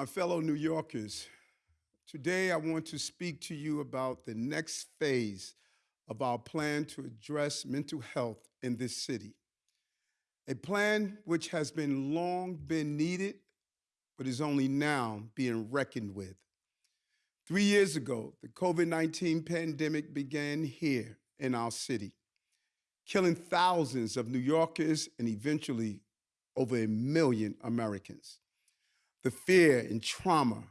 My fellow New Yorkers, today I want to speak to you about the next phase of our plan to address mental health in this city. A plan which has been long been needed, but is only now being reckoned with. Three years ago, the COVID 19 pandemic began here in our city, killing thousands of New Yorkers and eventually over a million Americans. The fear and trauma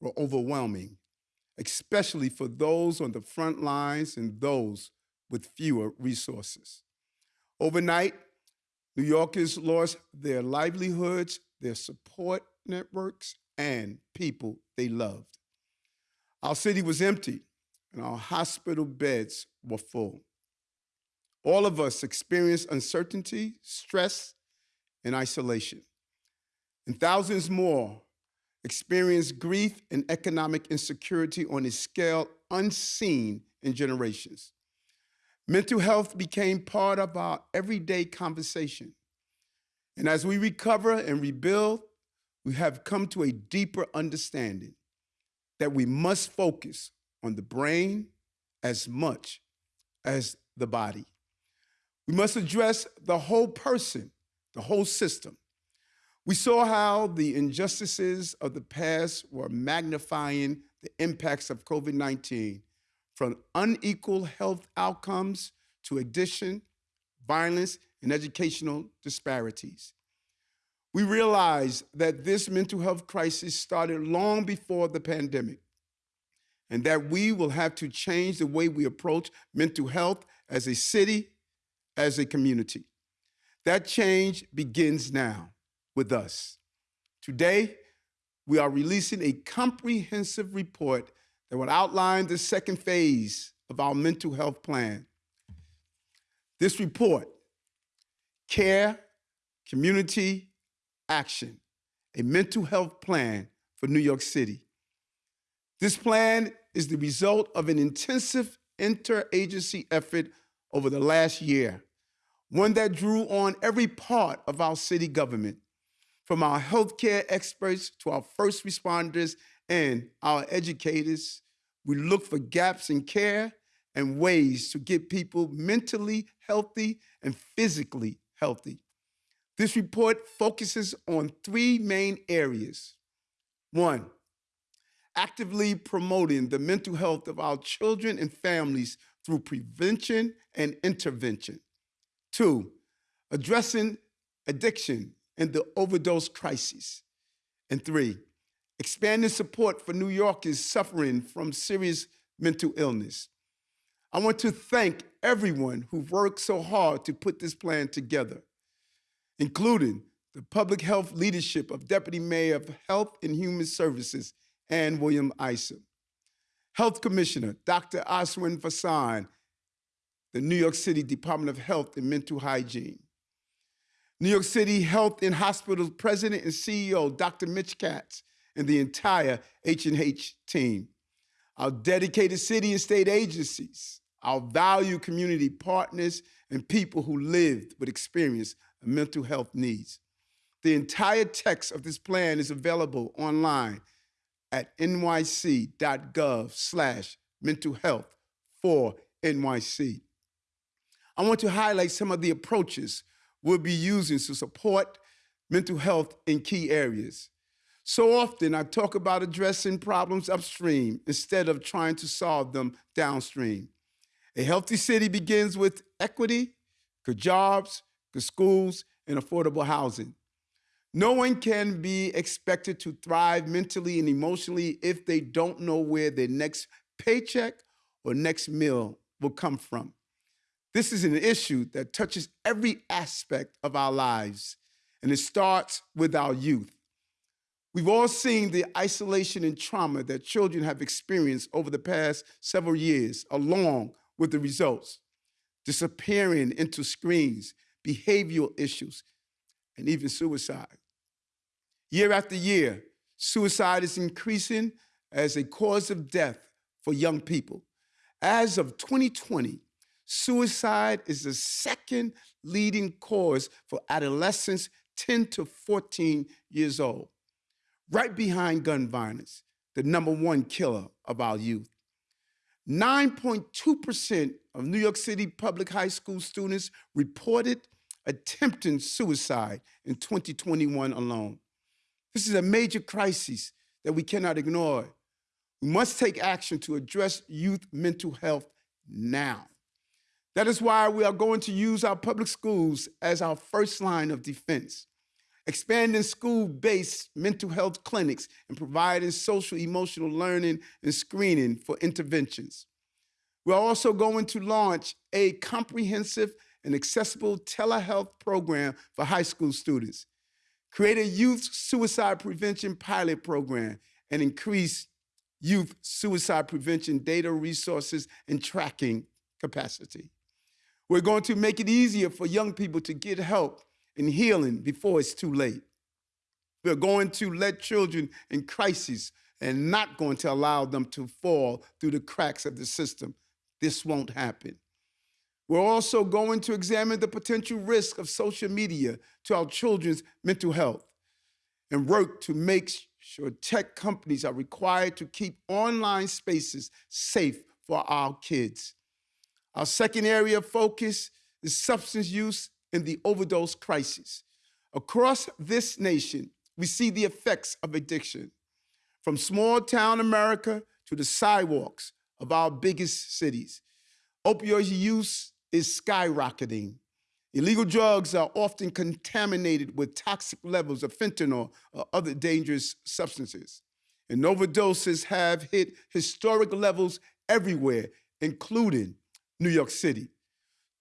were overwhelming, especially for those on the front lines and those with fewer resources. Overnight, New Yorkers lost their livelihoods, their support networks, and people they loved. Our city was empty, and our hospital beds were full. All of us experienced uncertainty, stress, and isolation. And thousands more experienced grief and economic insecurity on a scale unseen in generations. Mental health became part of our everyday conversation. And as we recover and rebuild, we have come to a deeper understanding that we must focus on the brain as much as the body. We must address the whole person, the whole system. We saw how the injustices of the past were magnifying the impacts of COVID 19 from unequal health outcomes to addiction, violence, and educational disparities. We realized that this mental health crisis started long before the pandemic and that we will have to change the way we approach mental health as a city as a community. That change begins now with us. Today, we are releasing a comprehensive report that will outline the second phase of our mental health plan. This report, Care, Community, Action, a mental health plan for New York City. This plan is the result of an intensive interagency effort over the last year one that drew on every part of our city government, from our healthcare experts to our first responders and our educators. We look for gaps in care and ways to get people mentally healthy and physically healthy. This report focuses on three main areas. One, actively promoting the mental health of our children and families through prevention and intervention. Two, addressing addiction and the overdose crisis. And three, expanding support for New Yorkers suffering from serious mental illness. I want to thank everyone who worked so hard to put this plan together, including the public health leadership of Deputy Mayor of Health and Human Services, Anne Williams-Isom, Health Commissioner Dr. Ashwin Vasan, the New York City Department of Health and Mental Hygiene. New York City Health and Hospitals President and CEO, Dr. Mitch Katz, and the entire H&H team. Our dedicated city and state agencies, our valued community partners, and people who lived with experience of mental health needs. The entire text of this plan is available online at nyc.gov slash mental health for NYC. I want to highlight some of the approaches we'll be using to support mental health in key areas. So often, I talk about addressing problems upstream instead of trying to solve them downstream. A healthy city begins with equity, good jobs, good schools, and affordable housing. No one can be expected to thrive mentally and emotionally if they don't know where their next paycheck or next meal will come from. This is an issue that touches every aspect of our lives, and it starts with our youth. We've all seen the isolation and trauma that children have experienced over the past several years, along with the results disappearing into screens, behavioral issues, and even suicide. Year after year, suicide is increasing as a cause of death for young people. As of 2020, Suicide is the second leading cause for adolescents 10 to 14 years old. right behind gun violence, the number one killer of our youth. 9.2% of New York City public high school students reported attempting suicide in 2021 alone. This is a major crisis that we cannot ignore. We must take action to address youth mental health now. That is why we are going to use our public schools as our first line of defense, expanding school-based mental health clinics and providing social emotional learning and screening for interventions. We're also going to launch a comprehensive and accessible telehealth program for high school students, create a youth suicide prevention pilot program, and increase youth suicide prevention data resources and tracking capacity. We're going to make it easier for young people to get help and healing before it's too late. We're going to let children in crisis and not going to allow them to fall through the cracks of the system. This won't happen. We're also going to examine the potential risk of social media to our children's mental health and work to make sure tech companies are required to keep online spaces safe for our kids. Our second area of focus is substance use and the overdose crisis. Across this nation, we see the effects of addiction, from small town America to the sidewalks of our biggest cities. Opioid use is skyrocketing. Illegal drugs are often contaminated with toxic levels of fentanyl or other dangerous substances. And overdoses have hit historic levels everywhere, including New York City.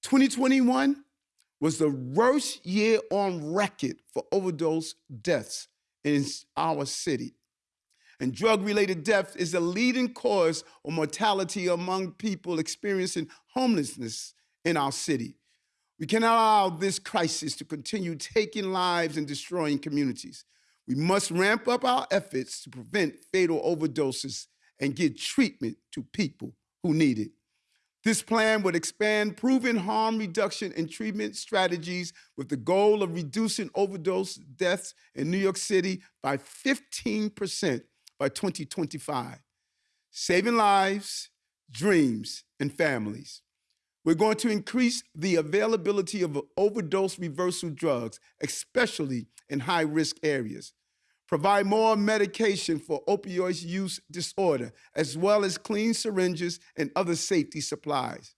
2021 was the worst year on record for overdose deaths in our city. And drug related death is the leading cause of mortality among people experiencing homelessness in our city. We cannot allow this crisis to continue taking lives and destroying communities. We must ramp up our efforts to prevent fatal overdoses and get treatment to people who need it. This plan would expand proven harm reduction and treatment strategies with the goal of reducing overdose deaths in New York City by 15% by 2025, saving lives, dreams, and families. We're going to increase the availability of overdose reversal drugs, especially in high risk areas. Provide more medication for opioid use disorder, as well as clean syringes and other safety supplies.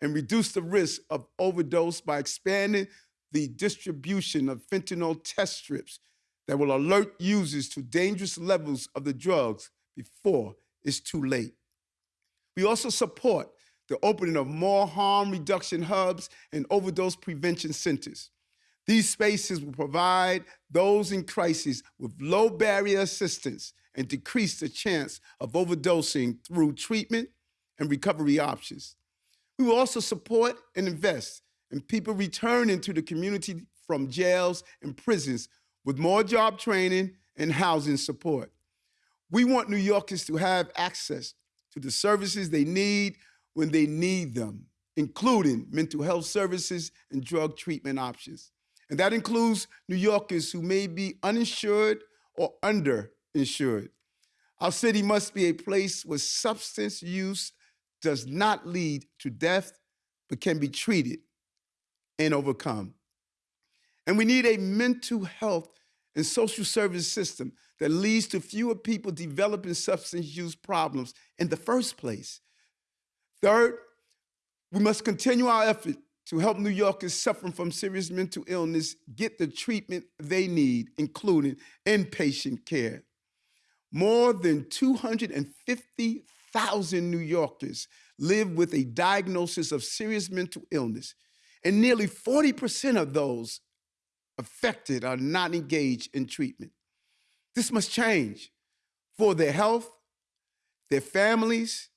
And reduce the risk of overdose by expanding the distribution of fentanyl test strips that will alert users to dangerous levels of the drugs before it's too late. We also support the opening of more harm reduction hubs and overdose prevention centers. These spaces will provide those in crisis with low barrier assistance and decrease the chance of overdosing through treatment and recovery options. We will also support and invest in people returning to the community from jails and prisons with more job training and housing support. We want New Yorkers to have access to the services they need when they need them, including mental health services and drug treatment options. And that includes New Yorkers who may be uninsured or underinsured. Our city must be a place where substance use does not lead to death, but can be treated and overcome. And we need a mental health and social service system that leads to fewer people developing substance use problems in the first place. Third, we must continue our effort to help New Yorkers suffering from serious mental illness get the treatment they need, including inpatient care. More than 250,000 New Yorkers live with a diagnosis of serious mental illness, and nearly 40% of those affected are not engaged in treatment. This must change for their health, their families,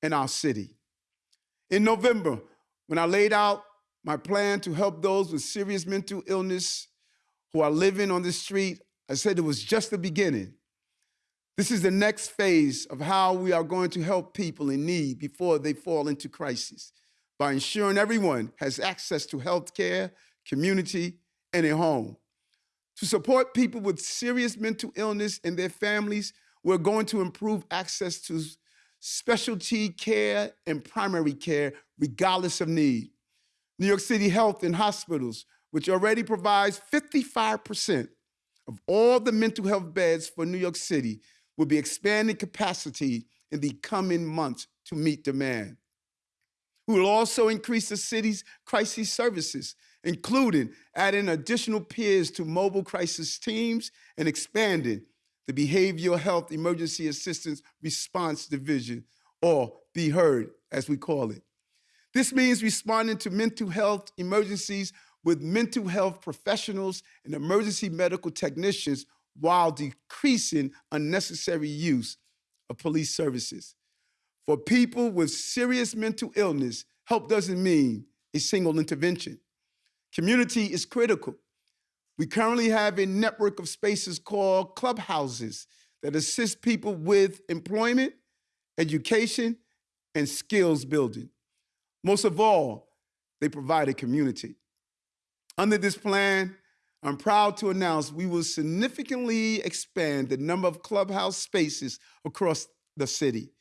and our city. In November, when I laid out my plan to help those with serious mental illness who are living on the street, I said it was just the beginning. This is the next phase of how we are going to help people in need before they fall into crisis by ensuring everyone has access to health care, community, and a home. To support people with serious mental illness and their families, we're going to improve access to specialty care and primary care, regardless of need. New York City Health and Hospitals, which already provides 55% of all the mental health beds for New York City, will be expanding capacity in the coming months to meet demand. We will also increase the city's crisis services, including adding additional peers to mobile crisis teams and expanding the Behavioral Health Emergency Assistance Response Division, or B-HEARD, as we call it. This means responding to mental health emergencies with mental health professionals and emergency medical technicians while decreasing unnecessary use of police services. For people with serious mental illness, help doesn't mean a single intervention. Community is critical. We currently have a network of spaces called clubhouses that assist people with employment, education, and skills building. Most of all, they provide a community. Under this plan, I'm proud to announce we will significantly expand the number of clubhouse spaces across the city.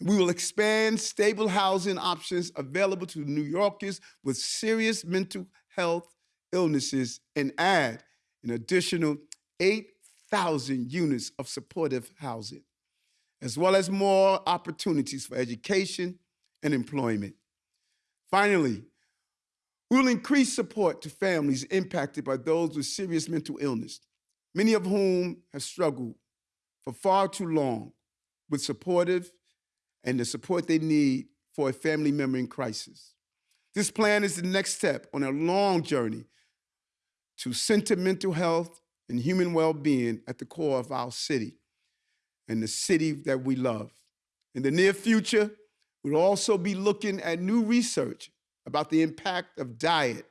We will expand stable housing options available to New Yorkers with serious mental health illnesses and add an additional 8,000 units of supportive housing, as well as more opportunities for education and employment. Finally, we will increase support to families impacted by those with serious mental illness, many of whom have struggled for far too long with supportive and the support they need for a family member in crisis. This plan is the next step on a long journey to center mental health and human well-being at the core of our city and the city that we love. In the near future, we'll also be looking at new research about the impact of diet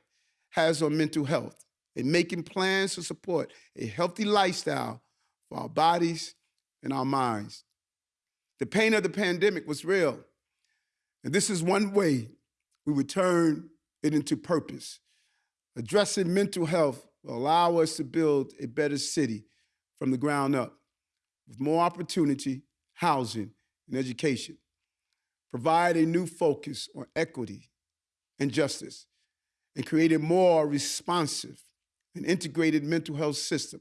has on mental health and making plans to support a healthy lifestyle for our bodies and our minds. The pain of the pandemic was real. And this is one way we would turn it into purpose. Addressing mental health will allow us to build a better city from the ground up with more opportunity, housing, and education. Provide a new focus on equity and justice, and create a more responsive and integrated mental health system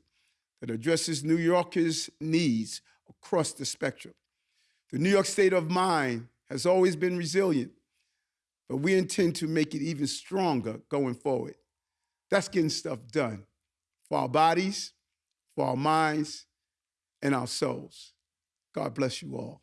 that addresses New Yorkers' needs across the spectrum. The New York state of mind has always been resilient, but we intend to make it even stronger going forward. That's getting stuff done for our bodies, for our minds, and our souls. God bless you all.